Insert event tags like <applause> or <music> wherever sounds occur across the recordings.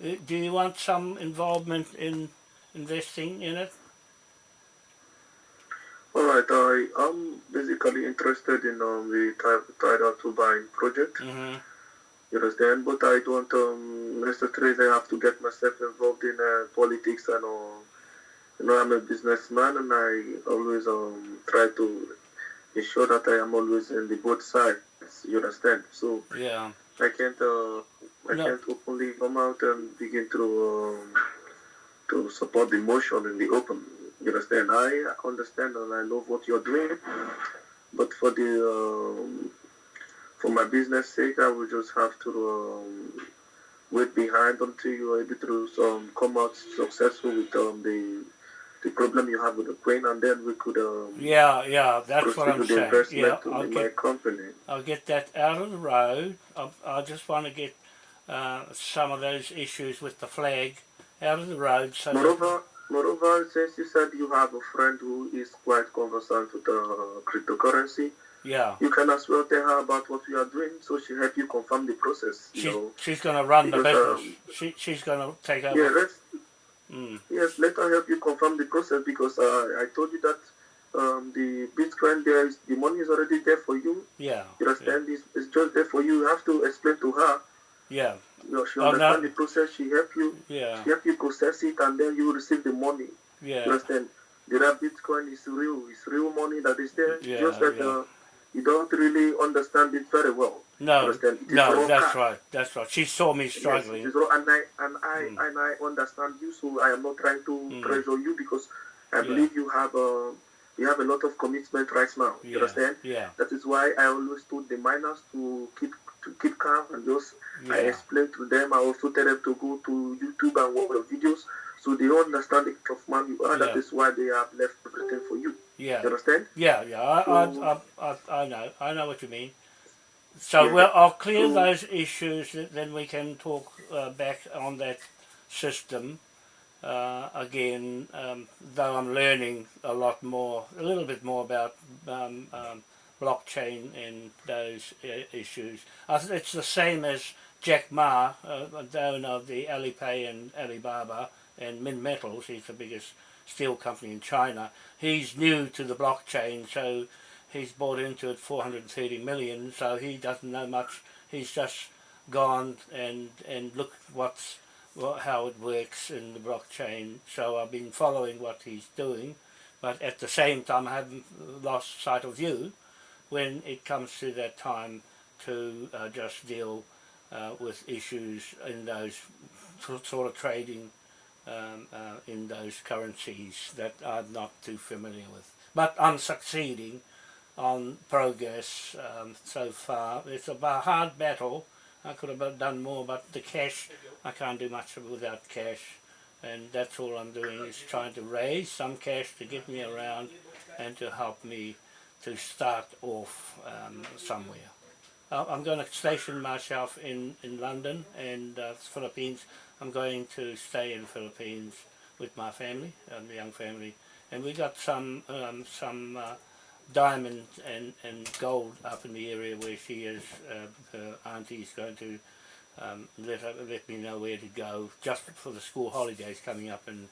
Uh, Do you want some involvement in investing in it? Alright, I am basically interested in um, the Ti- tidal turbine project. Mm-hmm. You understand? But I don't um, necessarily have to get myself involved in uh, politics and all. You know, I'm a businessman and I always um, try to ensure that I am always in the both sides. You understand? So Yeah. I can't uh, I No. can't openly come out and begin to um, to support the motion in the open. You understand? I understand and I love what you're doing, but for the um, for my business sake, I will just have to um, wait behind until you are able to um, come out successful with um, the the problem you have with the crane, and then we could um, Yeah, yeah, that's what I'm saying. Yeah, I'll get my company. I'll get that out of the road. I, I just want to get uh, some of those issues with the flag out of the road. So Moreover, moreover, since you said you have a friend who is quite conversant with the cryptocurrency, yeah, you can as well tell her about what we are doing, so she help you confirm the process. You she, know, she's going to run the because, business. she, she's going to take over. yeah, let's Mm, yes, let her help you confirm the process because uh, I told you that um, the Bitcoin there is the money is already there for you. yeah, You yeah, understand? It's, it's just there for you. You have to explain to her. Yeah, You know, she Oh, understand the process. She help you. yeah, She help you process it, and then you receive the money. You yeah, understand? The Bitcoin is real. It's real money that is there. Yeah, just that yeah. uh, you don't really understand it very well. No, understand? It is no, that's right, that's right. She saw me struggling. raw, and I and I Mm. and I understand you. So I am not trying to Mm. pressure you because I Yeah. believe you have uh, you have a lot of commitment right now. You understand? yeah, That is why I always told the miners to keep to keep calm and just yeah. I yeah, explain to them. I also tell them to go to YouTube and watch the videos so they understand the kind of man you are. Yeah. is why they have left everything for you. yeah. You understand? Yeah, yeah, I, I, So- I, I, I know, I know what you mean. So Yeah. well, I'll clear So- those issues, then we can talk uh, back on that system uh, again. Um, though I'm learning a lot more, a little bit more about um, um, blockchain and those issues. It's the same as Jack Ma, uh, the owner of the Alipay and Alibaba and Minmetals. He's the biggest steel company in China. He's new to the blockchain, so he's bought into it 430 million. So he doesn't know much. He's just gone and and look what's what, how it works in the blockchain. So I've been following what he's doing, but at the same time I haven't lost sight of you when it comes to that time to uh, just deal uh, with issues in those sort of trading um, uh, in those currencies that I'm not too familiar with. But I'm succeeding on progress um, so far. It's a hard battle. I could have done more, but the cash, I can't do much without cash. And that's all I'm doing is trying to raise some cash to get me around and to help me to start off um, somewhere. I'm going to station myself in, in London and uh, Philippines. I'm going to stay in Philippines with my family, um, the young family, and we got some um, some uh, diamond and, and gold up in the area where she is. Uh, her auntie's going to um, let let me know where to go just for the school holidays coming up in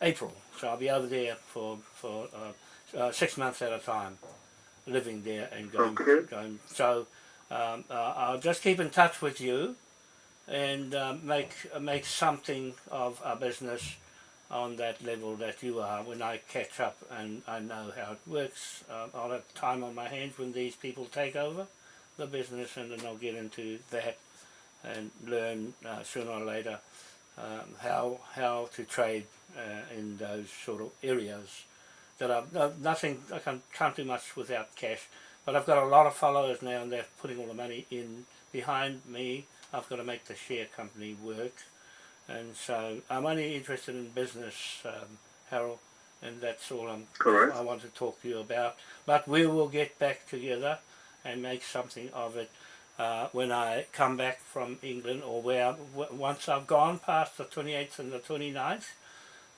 April. So I'll be over there for for uh, uh, six months at a time, living there and going Okay. going. So um, uh, I'll just keep in touch with you and um, make make something of our business on that level that you are when I catch up and I know how it works. Uh, I'll have time on my hands when these people take over the business and then I'll get into that and learn uh, sooner or later um, how how to trade uh, in those sort of areas that are no, nothing I can, can't do much without cash but I've got a lot of followers now and they're putting all the money in behind me. I've got to make the share company work. And so I'm only interested in business um, Harold and that's all I'm, Correct. I want to talk to you about. But we will get back together and make something of it uh, when I come back from England or where once I've gone past the 28th and the 29th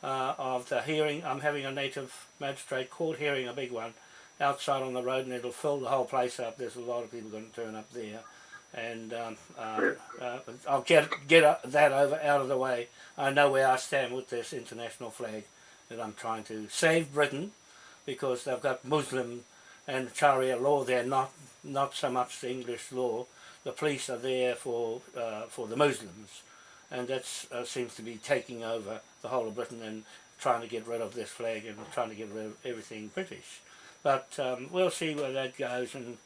uh, of the hearing, I'm having a native magistrate court hearing, a big one, outside on the road and it'll fill the whole place up. There's a lot of people going to turn up there and um, uh, uh, I'll get get that over out of the way. I know where I stand with this international flag that I'm trying to save Britain because they've got Muslim and Sharia law there, not not so much the English law. The police are there for uh, for the Muslims, and that uh, seems to be taking over the whole of Britain and trying to get rid of this flag and trying to get rid of everything British. But um, we'll see where that goes, and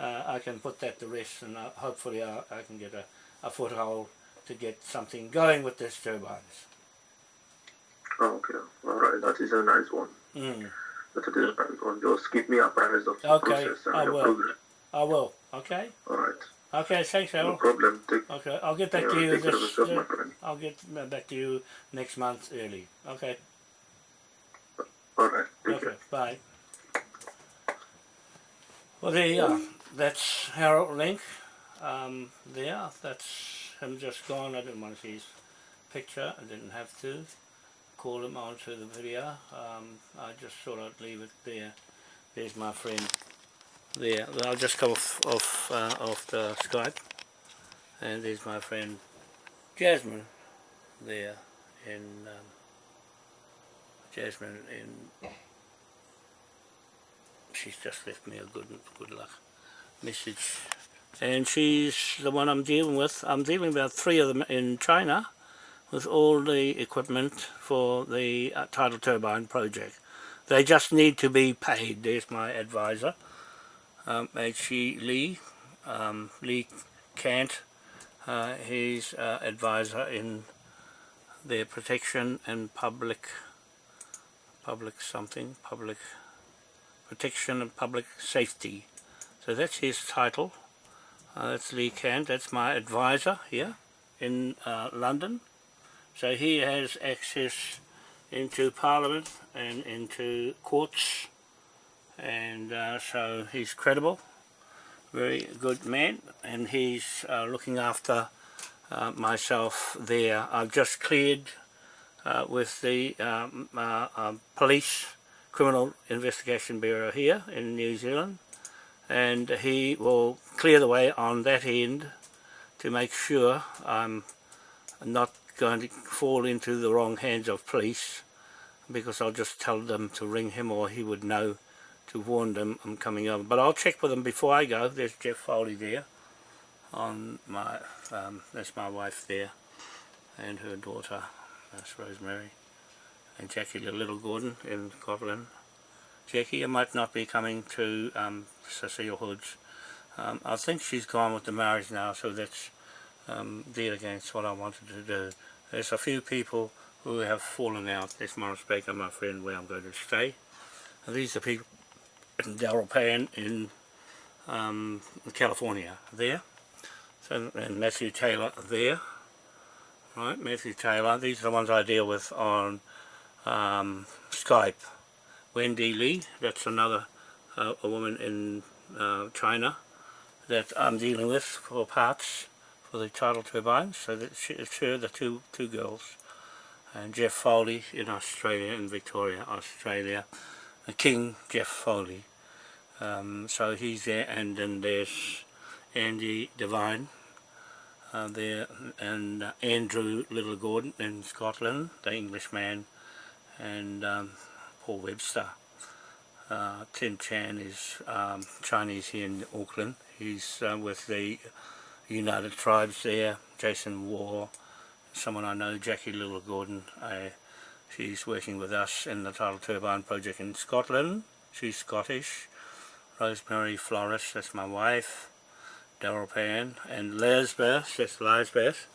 uh, I can put that to rest, and uh, hopefully I, I can get a, a foothold to get something going with this turbines. Okay, all right, that is a nice one. Mm. That is a nice one. Just keep me apprised of the Okay, process and I the will. progress. I will. Okay. All right, Okay. Thanks, no problem. Take, Okay, I'll get back yeah, to you. take care of This, yourself, uh. I'll get back to you next month early. Okay. All right, Okay. care. Bye. Well, there you are. That's Harold Link. Um, there. That's him just gone. I didn't want to see his picture. I didn't have to call him onto the video. Um, I just thought I'd leave it there. There's my friend. There. I'll just come off off uh, off the Skype. And there's my friend Jasmine. There in um, Jasmine in she's just left me a good good luck message and she's the one I'm dealing with I'm dealing with three of them in China with all the equipment for the uh, tidal turbine project they just need to be paid there's my advisor um, H.E. Lee um, Lee Kant uh, uh, advisor in their protection and public public something public protection and public safety. So that's his title. Uh, that's Lee Kant. That's my advisor here in uh, London. So he has access into Parliament and into courts and uh, so he's credible very good man and he's uh, looking after uh, myself there. I've just cleared uh, with the um, uh, um, police criminal investigation bureau here in New Zealand and he will clear the way on that end to make sure I'm not going to fall into the wrong hands of police because I'll just tell them to ring him or he would know to warn them I'm coming over. But I'll check with them before I go. There's Jeff Foley there on my um, that's my wife there and her daughter that's Rosemary and Jackie Little Gordon in Scotland Jackie I might not be coming to um, Cecile Hood's. Um, I think she's gone with the marriage now so that's um, against what I wanted to do. There's a few people who have fallen out. There's Morris Baker my friend where I'm going to stay. And these are people in Dalropan in um, California there so, and Matthew Taylor there. Right, Matthew Taylor. These are the ones I deal with on um, Skype. Wendy Lee, that's another uh, a woman in uh, China that I'm dealing with for parts for the tidal turbines. So that's it's her, the two two girls, and Jeff Foley in Australia, in Victoria, Australia, and King Jeff Foley. Um, so he's there, and then there's Andy Devine uh, there and uh, Andrew Little Gordon in Scotland, the Englishman, and um, Paul Webster. Uh, Tin Chan is um, Chinese here in Auckland. He's uh, with the United Tribes there. Jason War, someone I know, Jackie Little Gordon. Uh, she's working with us in the Tidal Turbine project in Scotland. She's Scottish. Rosemary Flores, that's my wife. Daryl Pan and Lisbeth, that's Lisbeth.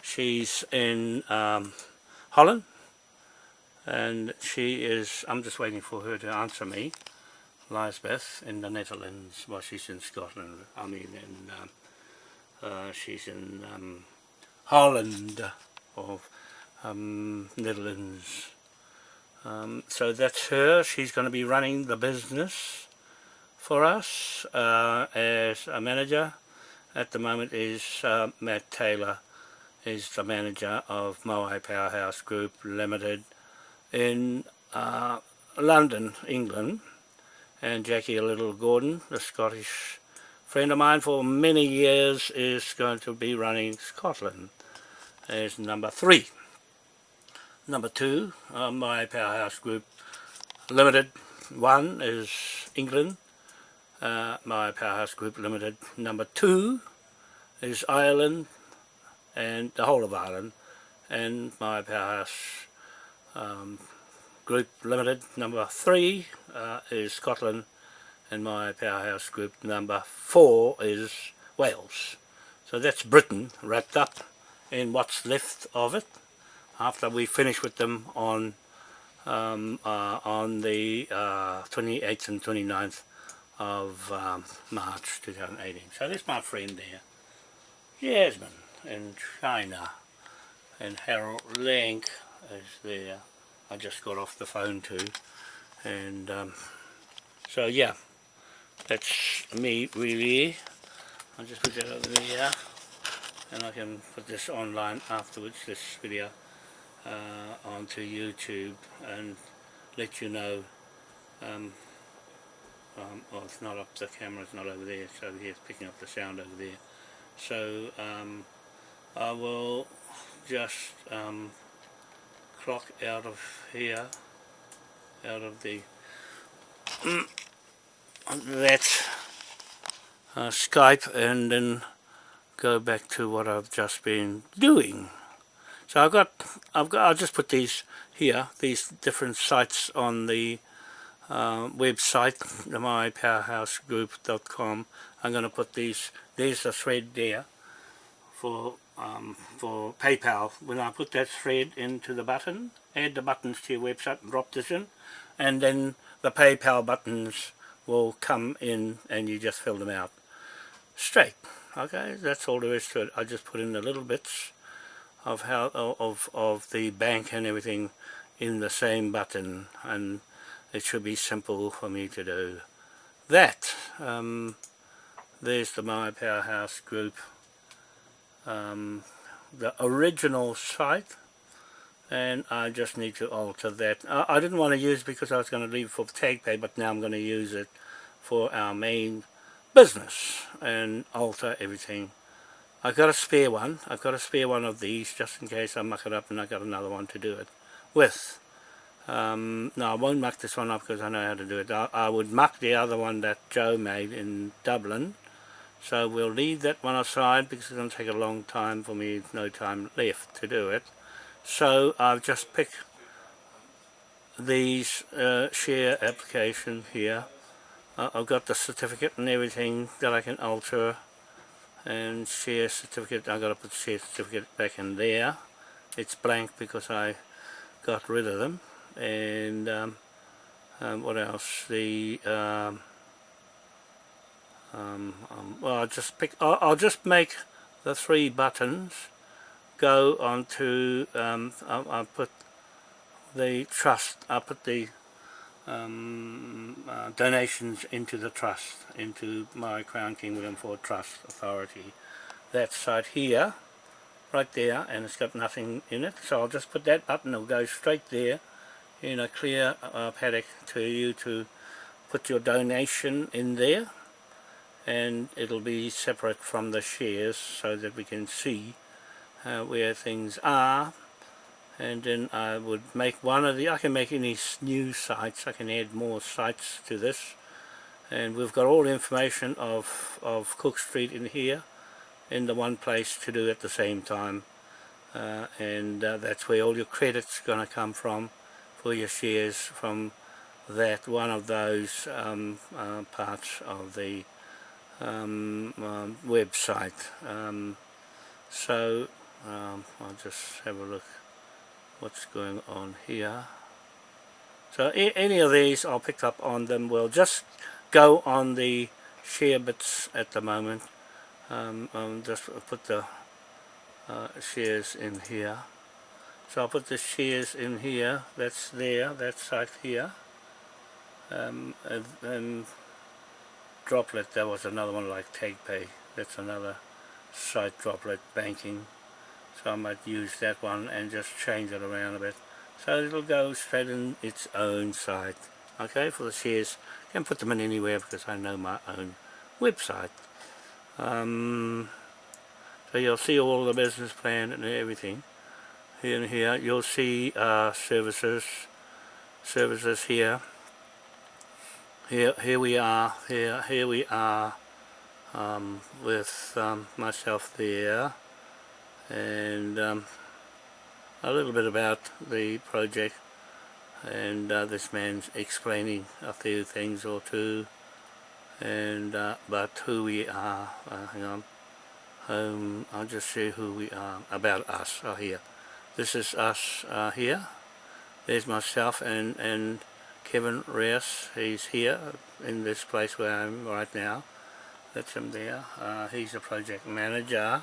She's in um, Holland and she is, I'm just waiting for her to answer me, Lisbeth in the Netherlands, well she's in Scotland, I mean in, um, uh, she's in um, Holland of um, Netherlands. Um, so that's her, she's going to be running the business for us uh, as a manager at the moment is uh, Matt Taylor is the manager of Moai Powerhouse Group Limited in uh, London, England and Jackie Little Gordon, the Scottish friend of mine for many years is going to be running Scotland as number three. Number two, uh, my Powerhouse Group Limited one is England. Uh, my Powerhouse Group Limited. Number two is Ireland and the whole of Ireland and my Powerhouse um, Group Limited. Number three uh, is Scotland and my Powerhouse Group. Number four is Wales. So that's Britain wrapped up in what's left of it after we finish with them on um, uh, on the uh, 28th and 29th of um, March 2018. So there's my friend there, Jasmine in China, and Harold Lang is there. I just got off the phone too, and um, so yeah, that's me really. I'll just put that over there, and I can put this online afterwards, this video uh, onto YouTube and let you know um, um, well it's not up the camera's not over there. So here it's picking up the sound over there. So um, I will just um, clock out of here out of the <coughs> that uh, Skype and then go back to what I've just been doing. So I've got, I've got, I'll just put these here, these different sites on the uh, website, mypowerhousegroup.com. I'm going to put these, there's a thread there for um, for PayPal. When I put that thread into the button, add the buttons to your website and drop this in, and then the PayPal buttons will come in and you just fill them out straight. Okay, that's all there is to it. I just put in the little bits of how of of the bank and everything in the same button and it should be simple for me to do that um, there's the my powerhouse group um, the original site and I just need to alter that I, I didn't want to use because I was going to leave for TagPay but now I'm going to use it for our main business and alter everything I've got a spare one. I've got a spare one of these just in case I muck it up and I've got another one to do it with. Um, no, I won't muck this one up because I know how to do it. I, I, would muck the other one that Joe made in Dublin. So we'll leave that one aside because it's going to take a long time for me, no time left to do it. So I've just picked these uh, share application here. Uh, I've got the certificate and everything that I can alter and share certificate I've gotta put share certificate back in there it's blank because I got rid of them and um, um, what else? The um, um, um well I'll just pick I'll, I'll, just make the three buttons go onto um, I'll, I'll put the trust I'll put the uh, donations into the trust, into my Crown King William IV Trust Authority. That site here, right there, and it's got nothing in it, so I'll just put that button, it'll go straight there in a clear uh, paddock to you to put your donation in there. And it'll be separate from the shares so that we can see uh, where things are. And then I would make one of the I can make any new sites. I can add more sites to this. And we've got all the information of of Cook Street in here in the one place to do at the same time. Uh, and uh, that's where all your credits going to come from your shares from that one of those um, uh, parts of the um, um website um, so um, I'll just have a look what's going on here. So any of these I'll pick up on them. We'll just go on the share bits at the moment. Um, um, just put the uh, shares in here. So I'll put the shares in here. That's there. That's right here. Um, and, and Droplet. That was another one like TagPay. That's another site Droplet banking so I might use that one and just change it around a bit so it'll go straight in its own site okay for the shares can put them in anywhere because I know my own website Um, so you'll see all the business plan and everything. Here and here you'll see uh, services, services here. Here, here we are. Here, here we are um, with um, myself there, and um, a little bit about the project. And uh, this man's explaining a few things or two, and uh, but who we are. Uh, hang on. Um, I'll just show who we are, about us uh, here. This is us uh, here. There's myself and, and Kevin Reyes. He's here in this place where I'm right now. That's him there. Uh, he's a project manager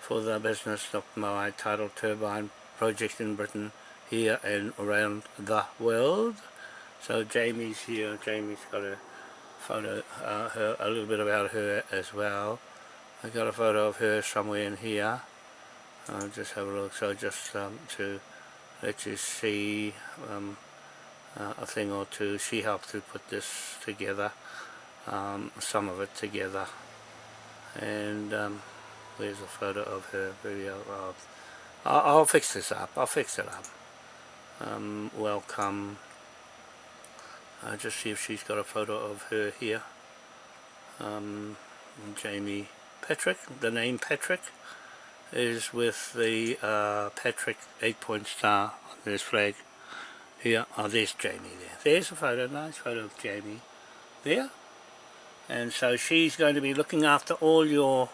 for the business of my tidal turbine project in Britain here and around the world. So Jamie's here. Jamie's got a photo, uh, her, a little bit about her as well. I got a photo of her somewhere in here. I'll just have a look. So just um, to let you see um, uh, a thing or two. She helped to put this together, um, some of it together. And um, there's a photo of her video. I'll, I'll, I'll, fix this up. I'll fix it up. Um, welcome. I'll just see if she's got a photo of her here. Um, Jamie Patrick, the name Patrick, is with the uh, Patrick 8-point star on this flag. Here, oh there's Jamie there. There's a photo, nice photo of Jamie there. And so she's going to be looking after all your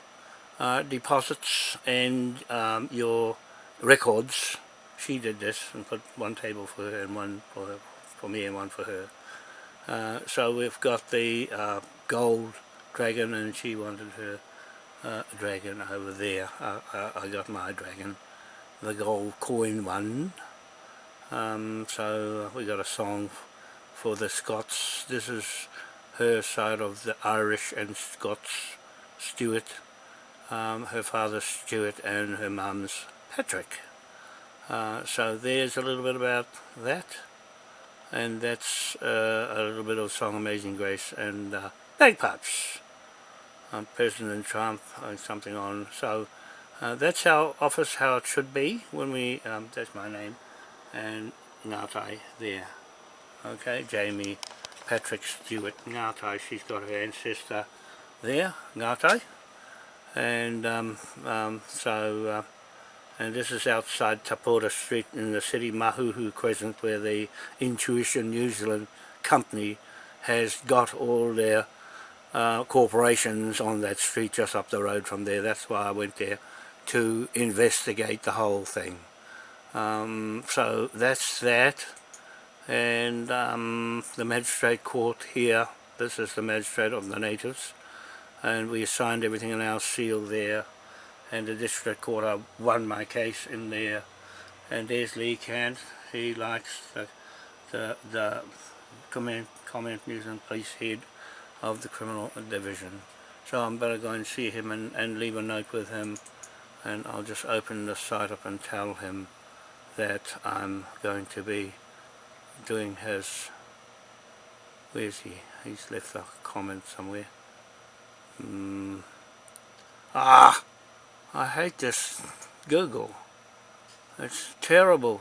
uh, deposits and um, your records. She did this and put one table for her and one for, her, for me and one for her. Uh, so we've got the uh, gold dragon and she wanted her uh, dragon over there. I, I, I, got my dragon, the gold coin one. Um, so we got a song for the Scots. This is her side of the Irish and Scots Stuart. Um, her father's Stuart and her mum's Patrick. Uh, so there's a little bit about that. And that's uh, a little bit of Song Amazing Grace and uh, bagpipes um, President Trump and something on. So uh, that's our office, how it should be when we, um, that's my name, and Ngatai there. Okay, Jamie Patrick Stewart Ngatai, she's got her ancestor there, Ngatai. And um, um, so, uh, and this is outside Tapora Street in the city Mahuhu Crescent where the Intuition New Zealand company has got all their uh, corporations on that street just up the road from there. That's why I went there to investigate the whole thing. Um, so that's that. And um, the magistrate court here, this is the magistrate of the natives. And we assigned everything in our seal there. And the district court, I won my case in there. And there's Lee Kant. He likes the, the, the comment, comment New Zealand police head of the criminal division. So I'm better go and see him and, and leave a note with him and I'll just open the site up and tell him that I'm going to be doing his where's he? He's left a comment somewhere. Mm. Ah! I hate this Google. It's terrible.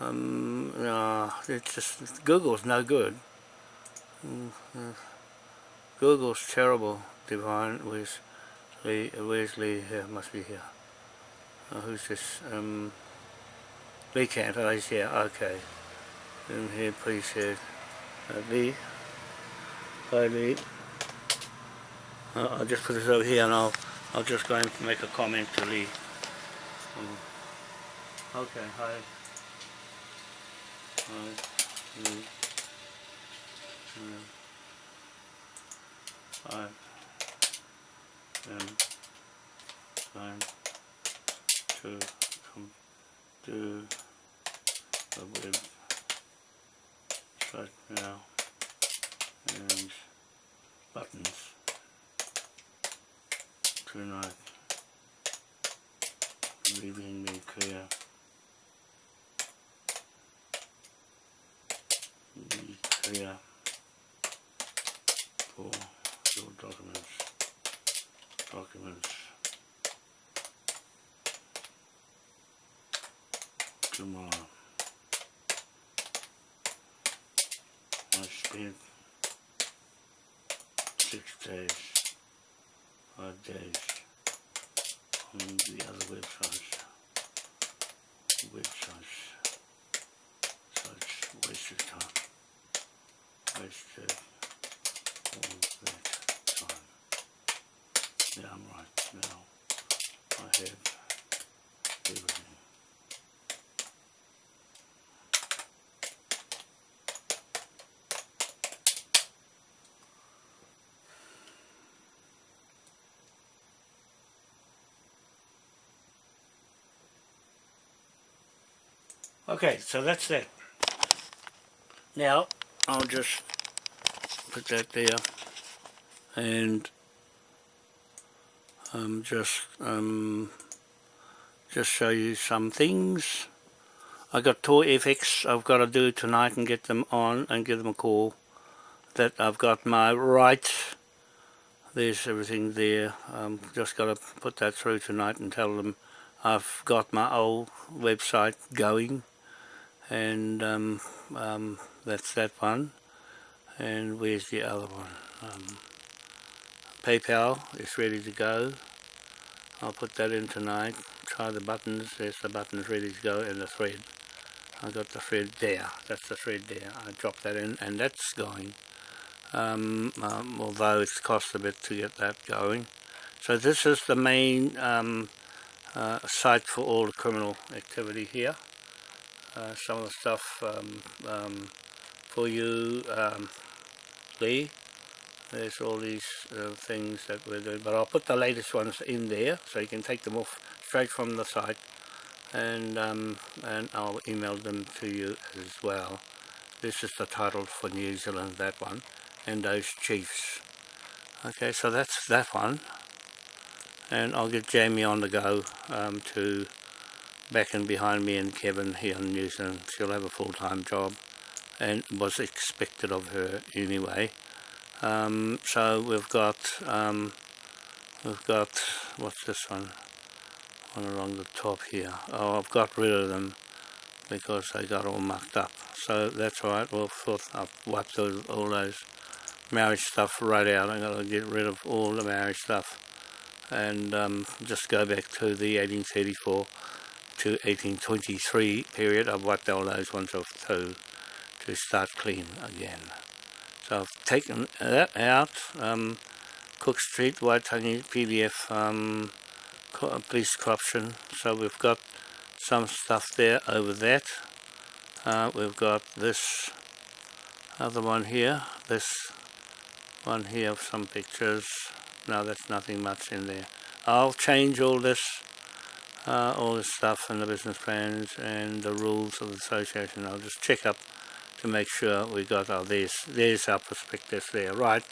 Um, no, it's just, Google's no good. Google's terrible. Divine, where's Lee? Where's Lee here? Must be here. Oh, who's this? Um, Lee Kant. Oh, he's here. Okay. In here, please here. Uh, Lee. Hi, Lee. Uh, I'll just put this over here, and I'll I'll just go and make a comment to Lee. Um, okay. Hi. Hi. Lee. Five, ten, nine, to come do documents tomorrow. I spent six days, five days on the other websites, Okay, so that's that. Now, I'll just put that there and um, just um, just show you some things. I got Tour FX I've got to do tonight and get them on and give them a call. That I've got my rights. There's everything there. Um, just got to put that through tonight and tell them I've got my old website going and um, um, that's that one. And where's the other one? Um, PayPal is ready to go. I'll put that in tonight. Try the buttons. There's the buttons ready to go and the thread. I got the thread there. That's the thread there. I dropped that in and that's going. Um, um, although it's cost a bit to get that going. So this is the main um, uh, site for all the criminal activity here uh, some of the stuff um, um, for you um, Lee. There's all these uh, things that we're doing but I'll put the latest ones in there so you can take them off straight from the site and um, and I'll email them to you as well. This is the title for New Zealand that one and those chiefs. Okay so that's that one. And I'll get Jamie on the go um, to back and behind me and Kevin here in New Zealand. She'll have a full-time job and was expected of her anyway. Um, so we've got, um, we've got, what's this one? One along the top here. Oh, I've got rid of them because they got all mucked up. So that's alright, we'll I've wiped those, all those marriage stuff right out. I'm to get rid of all the marriage stuff and um, just go back to the 1834 to 1823 period, wiped all those ones off too to start clean again. So I've taken that out. Um, Cook Street, Waitangi, PDF, um, police corruption. So we've got some stuff there over that. Uh, we've got this other one here, this one here of some pictures. No, that's nothing much in there. I'll change all this uh, all this stuff and the business plans and the rules of the association. I'll just check up to make sure we got our there's there's our prospectus there. Right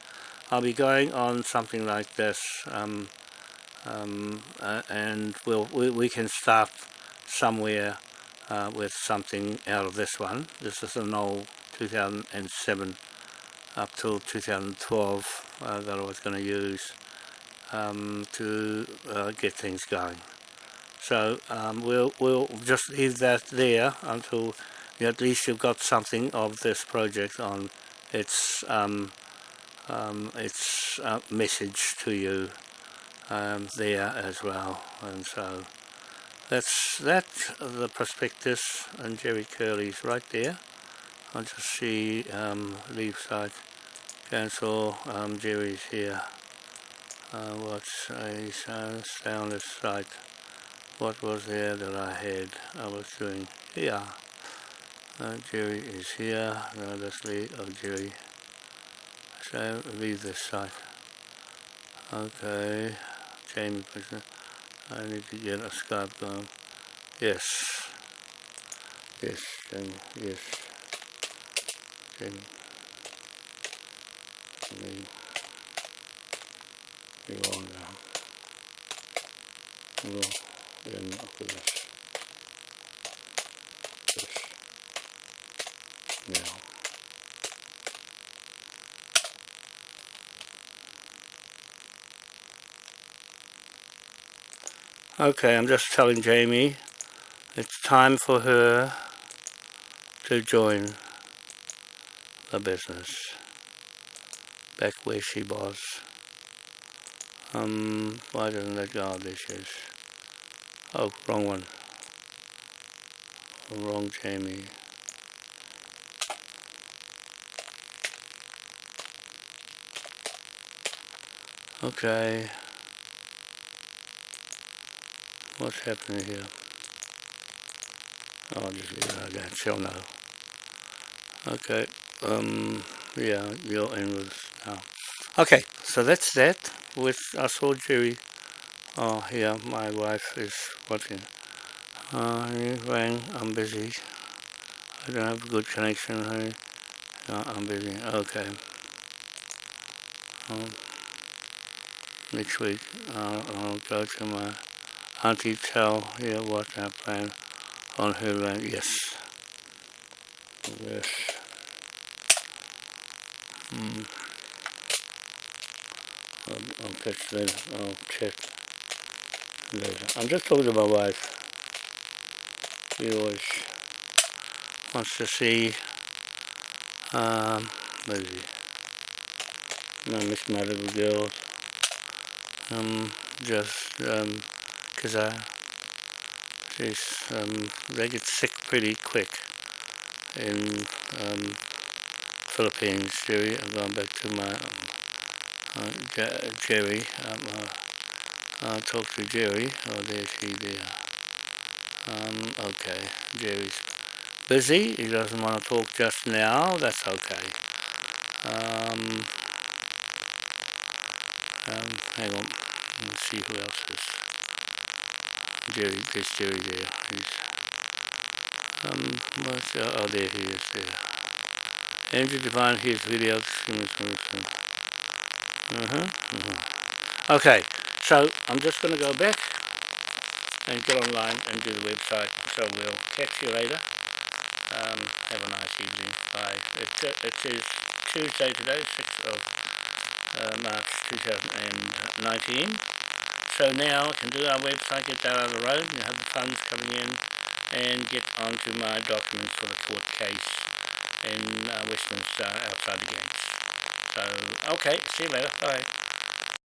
I'll be going on something like this um, um, uh, and we'll we, we can start somewhere uh, with something out of this one. This is an old 2007 up till 2012 uh, that I was going to use um, to uh, get things going so um, we'll, we'll just leave that there until at least you've got something of this project on its, um, um, its uh, message to you um, there as well. And so that's that, the prospectus and Jerry Curley's right there. I'll just see um, leave site cancel, um, Jerry's here. Uh, what's a sound, soundless site what was there that I had I was doing here. Uh, Jerry is here now let's leave oh Jerry. So leave this site. Okay Jamie I need to get a Skype going yes. Yes Jamie yes. Jamie me you on now this, this now. Okay, I'm just telling Jamie it's time for her to join the business back where she was. Um, why doesn't that go? This is. Oh, wrong one. Wrong Jamie. Okay. What's happening here? I'll just leave it like. She'll know. Okay. Um. Yeah, you're in with now. Okay. So that's that. With I saw Jerry. Oh, yeah. My wife is watching. Uh, rang. I'm busy. I don't have a good connection. Honey. No, I'm busy. Okay. Um, next week I'll, I'll go to my auntie tell her what I plan on her land. Yes. Yes. Hmm. I'll, I'll catch later. I'll check I'm just talking to my wife. She always wants to see um, maybe I miss my little girls. Um, just um, cause I she's um, they get sick pretty quick in um, Philippines Jerry. I'm going back to my uh, Jerry um, uh, I'll talk to Jerry. Oh there she there. Um, okay. Jerry's busy. He doesn't want to talk just now. That's okay. Um, um, hang on. Let's see who else is. Jerry, there's Jerry there. He's um, what's, uh, oh there he is there. Andrew Devine his videos uh-huh, uh-huh. okay so I'm just going to go back and get online and do the website so we'll catch you later um, have a nice evening bye it, it is Tuesday today 6th of uh, March 2019. So now I can do our website, get that out of the road, and have the funds coming in, and get onto my documents for the court case in uh, Westminster outside the gates. So, okay, see you later. Bye.